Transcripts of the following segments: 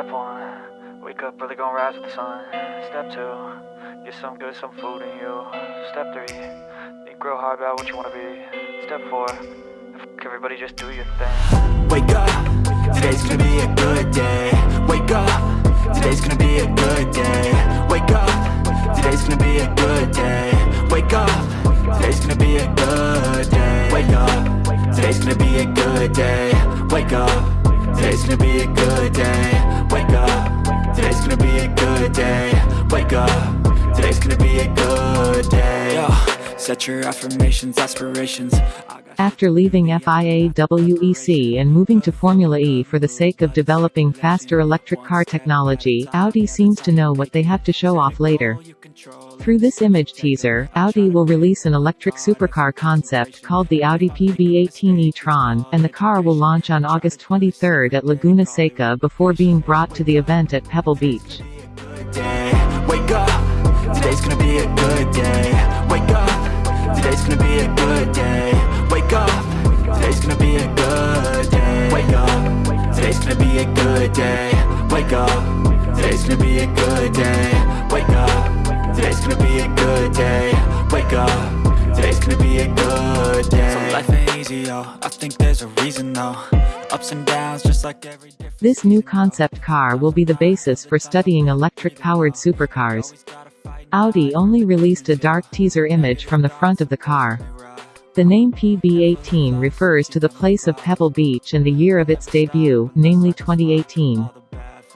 Step one, wake up early, gonna rise with the sun. Step two, get some good, some food in you. Step three, think real hard about what you wanna be. Step four, everybody, just do your thing. Wake up, today's gonna be a good day. Wake up, today's gonna be a good day. Wake up, today's gonna be a good day. Wake up, today's gonna be a good day. Wake up, today's gonna be a good day. Wake. Today's gonna be a good day. Wake up. Today's gonna be a good day. Wake up. Today's gonna be a good day. Yo, Set your affirmations, aspirations. After leaving FIA WEC and moving to Formula E for the sake of developing faster electric car technology, Audi seems to know what they have to show off later. Through this image teaser, Audi will release an electric supercar concept called the Audi PB18 e-tron, and the car will launch on August 23 at Laguna Seca before being brought to the event at Pebble Beach. Today's gonna be a good day. Wake up, today's gonna be a good day. Wake up, today's gonna be a good day. Wake up, today's gonna be a good day. Wake up, today's gonna be a good day. Wake up, today's gonna be a good day Wake up, today's gonna be a good day So life ain't easy, yo, I think there's a reason though Ups and downs, just like every This new concept car will be the basis for studying electric-powered supercars. Audi only released a dark teaser image from the front of the car. The name PB18 refers to the place of Pebble Beach and the year of its debut, namely 2018.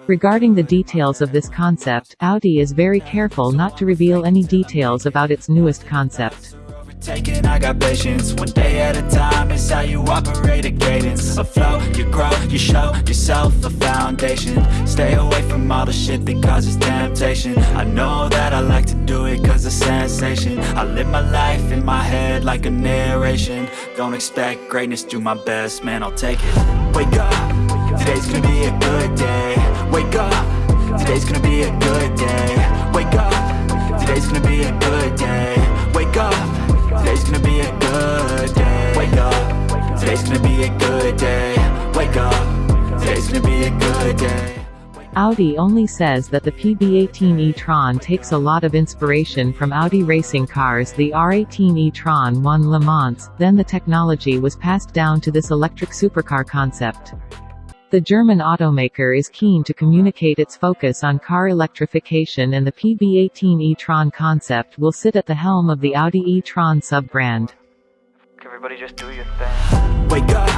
Regarding the details of this concept, Audi is very careful not to reveal any details about its newest concept. Taking, I got patience. One day at a time is how you operate a cadence. A flow, you grow, you show yourself a foundation. Stay away from all the shit that causes temptation. I know that I like to do it cause it's sensation. I live my life in my head like a narration. Don't expect greatness, do my best, man, I'll take it. Wake up, today's gonna be a good day. Wake up, today's gonna be a good day. Wake up, today's gonna be a good day. Wake up. Today's gonna be a good day. Wake up. Today's gonna be a good day. Wake up. Today's gonna be a good day. Audi only says that the PB18 e-tron takes a lot of inspiration from Audi racing cars the R18 e-tron won Le Mans, then the technology was passed down to this electric supercar concept. The German automaker is keen to communicate its focus on car electrification and the PB18 e-tron concept will sit at the helm of the Audi e-tron sub-brand. Everybody just do your thing. Wake up,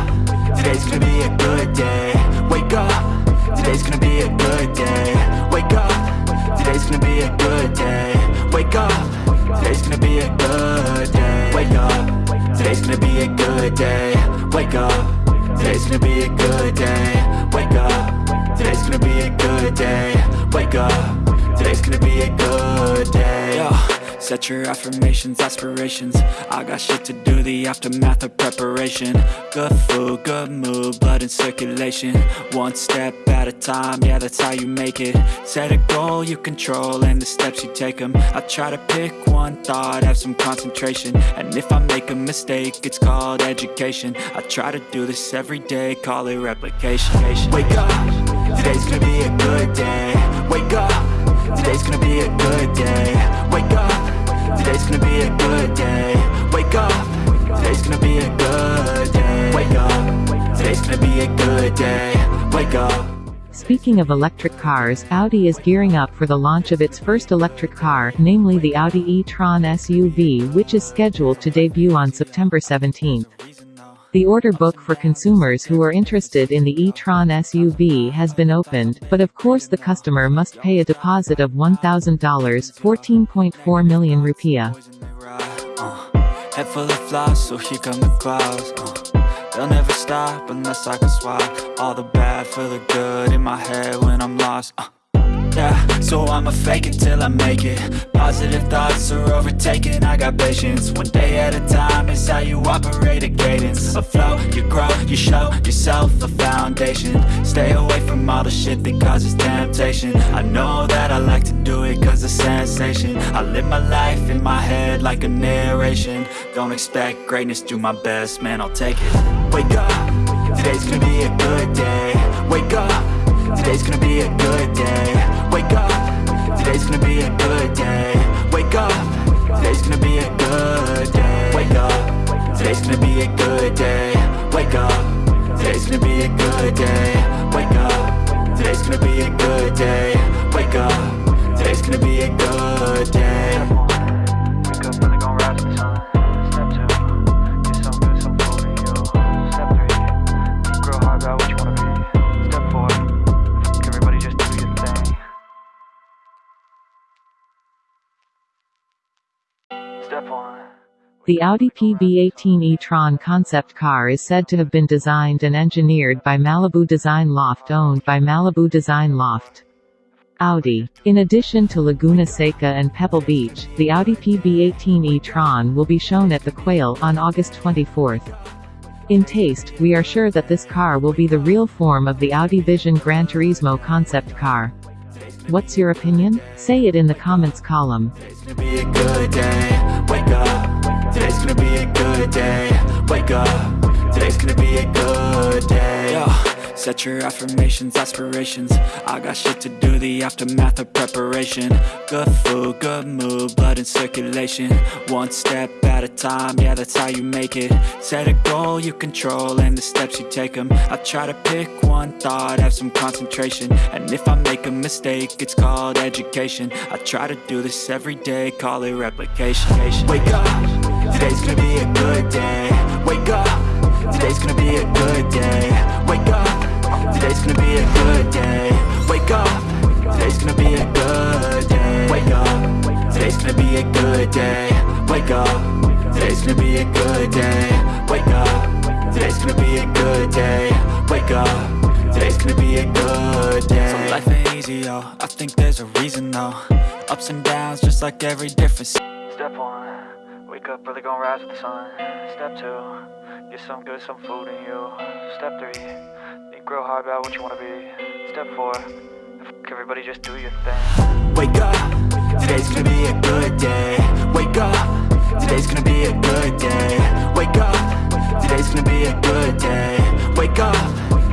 today's gonna be a good day. Wake up, today's gonna be a good day. Wake up, today's gonna be a good day. Wake up, today's gonna be a good day. Wake up, today's gonna be a good day. Wake up. Today's gonna be a good day. Wake up. Today's gonna be a good day. Wake up. Today's gonna be a good day. Yo. Set your affirmations, aspirations. I got shit to do, the aftermath of preparation. Good food, good mood, blood in circulation. One step at a time, yeah that's how you make it. Set a goal you control and the steps you take them I try to pick one thought, have some concentration. And if I make a mistake, it's called education. I try to do this every day, call it replication. Wake up, today's gonna be a good day. Wake up, today's gonna be a good day. Wake up Today's gonna be a good day. Wake up. Today's gonna be a good day. Wake up. Today's gonna be a good day. Wake up. Speaking of electric cars, Audi is gearing up for the launch of its first electric car, namely the Audi e-tron SUV which is scheduled to debut on September 17. The order book for consumers who are interested in the e-tron SUV has been opened, but of course the customer must pay a deposit of $1,000 14.4 million rupiah. Head full of flies, so here come the clouds uh, They'll never stop unless I can swap All the bad for the good in my head when I'm lost uh So I'ma fake it till I make it. Positive thoughts are overtaken, I got patience. One day at a time is how you operate a cadence. A flow, you grow, you show yourself a foundation. Stay away from all the shit that causes temptation. I know that I like to do it cause it's sensation. I live my life in my head like a narration. Don't expect greatness, do my best, man I'll take it. Wake up, today's gonna be a good day. Wake up Today's gonna be a good day Today's gonna be a good day Wake up Today's gonna be a good day Wake up Today's gonna be a good day Wake up Today's gonna be a good day Wake up, really gon' rise the sun. Step two. Step three, hard what you wanna be. Step four, everybody, just do your thing. Step one. The Audi PB18 e-tron concept car is said to have been designed and engineered by Malibu Design Loft owned by Malibu Design Loft. Audi. In addition to Laguna Seca and Pebble Beach, the Audi PB18 e-tron will be shown at the Quail on August 24. In taste, we are sure that this car will be the real form of the Audi Vision Gran Turismo concept car. What's your opinion? Say it in the comments column. Today's gonna be a good day. Wake up. Today's gonna be a good day. Wake up. Today's gonna be a good day. Yo, set your affirmations, aspirations. I got shit to do, the aftermath of preparation. Good food, good mood, blood in circulation. One step at a time, yeah, that's how you make it. Set a goal you control and the steps you take them. I try to pick one thought, have some concentration. And if I make a mistake, it's called education. I try to do this every day, call it replication. Wake up, today's gonna be a good day. Wake up, today's gonna be a good day. Wake up, today's gonna be a good day. Wake up, today's gonna be a good day. Wake up, today's gonna be a good day. Wake up, today's gonna be a good day. Wake up, today's gonna be a good day. Wake up, today's gonna be a good day. So life ain't easy, yo. I think there's a reason though. Ups and downs, just like every different. Really gon' rise with the sun. Step two, get some good, some food in you. Step three, think real hard about what you wanna be. Step four, everybody, just do your thing. Wake up, today's gonna be a good day. Wake up, today's gonna be a good day. Wake up, today's gonna be a good day. Wake up,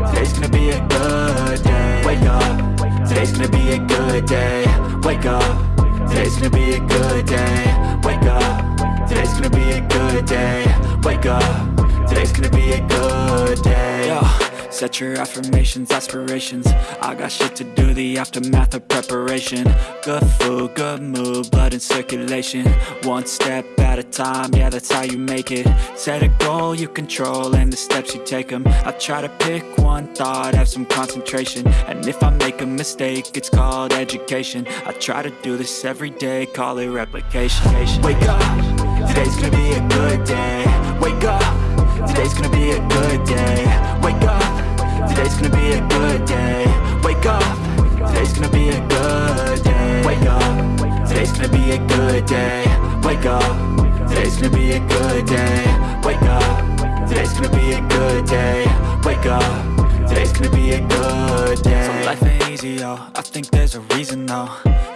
today's gonna be a good day. Wake up, today's gonna be a good day. Wake up, today's gonna be a good day. Today's gonna be a good day. Wake up, today's gonna be a good day. Yo. Set your affirmations, aspirations. I got shit to do, the aftermath of preparation. Good food, good mood, blood in circulation. One step at a time, yeah that's how you make it. Set a goal you control and the steps you take them I try to pick one thought, have some concentration. And if I make a mistake, it's called education. I try to do this every day, call it replication. Wake up, today's gonna be a good day. Wake up, today's gonna be a good day. Wake up. Today's gonna be a good day. Wake up. Today's gonna be a good day. Wake up. Today's gonna be a good day. Wake up. Today's gonna be a good day. Wake up. Today's gonna be a good day. Wake up. Today's gonna be a good day. So life ain't easy, yo I think there's a reason, though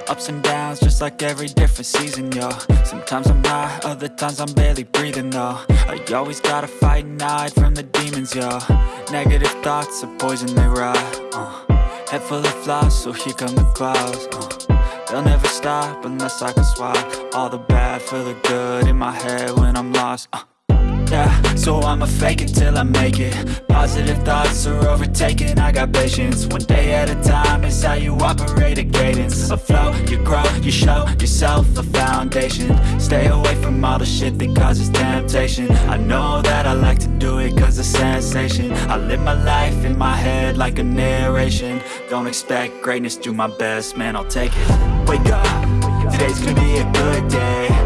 Ups and downs, just like every different season, yo Sometimes I'm high, other times I'm barely breathing, though I always gotta fight and hide from the demons, yo Negative thoughts are poison, they rot, uh. Head full of flies, so here come the clouds, uh. They'll never stop unless I can swap All the bad for the good in my head when I'm lost, uh. Yeah, so I'ma fake it till I make it. Positive thoughts are overtaken, I got patience One day at a time is how you operate a cadence. A flow, you grow, you show yourself a foundation. Stay away from all the shit that causes temptation. I know that I like to do it cause it's sensation. I live my life in my head like a narration. Don't expect greatness, do my best, man. I'll take it. Wake up, today's gonna be a good day